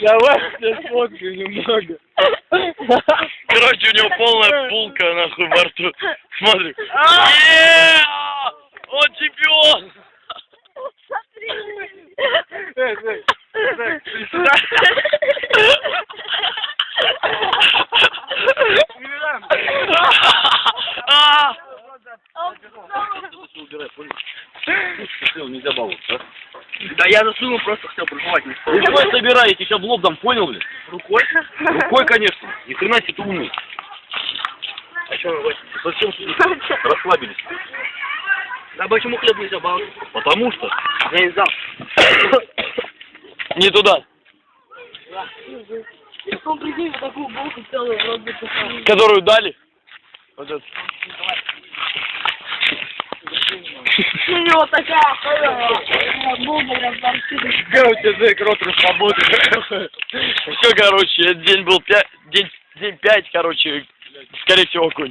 Давай я сфоткаю немного. Короче, у него полная булка, нахуй, во рту. Смотри. Он чемпион! Эй, эй, эй, ты сюда. Мирам. А! Да я засунул, просто хотел проживать не Рукой собирай, я сейчас в лоб дам, понял, блин? Рукой? Рукой, конечно. Ни хрена себе ты умный. А что вы Совсем расслабились. Да почему хлеб нельзя баловать? Потому что Я не знал. Не туда. Которую дали. Вот эту. У него такая. Как у тебя Джек рот расработает? Все, короче, день был пять, день, день пять, короче, скорее всего, кончился.